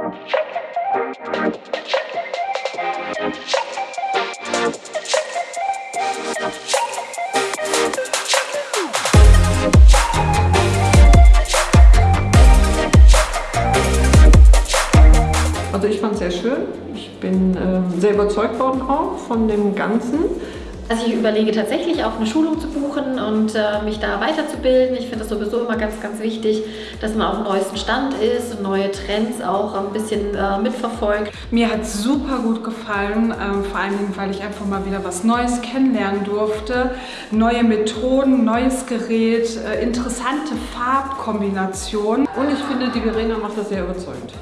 Also ich fand es sehr schön. Ich bin äh, sehr überzeugt worden auch von dem Ganzen. Also ich überlege tatsächlich auch eine Schulung zu buchen und äh, mich da weiterzubilden. Ich finde das sowieso immer ganz, ganz wichtig, dass man auf dem neuesten Stand ist und neue Trends auch ein bisschen äh, mitverfolgt. Mir hat es super gut gefallen, ähm, vor allen Dingen, weil ich einfach mal wieder was Neues kennenlernen durfte. Neue Methoden, neues Gerät, äh, interessante Farbkombinationen. Und ich finde, die Verena macht das sehr überzeugend.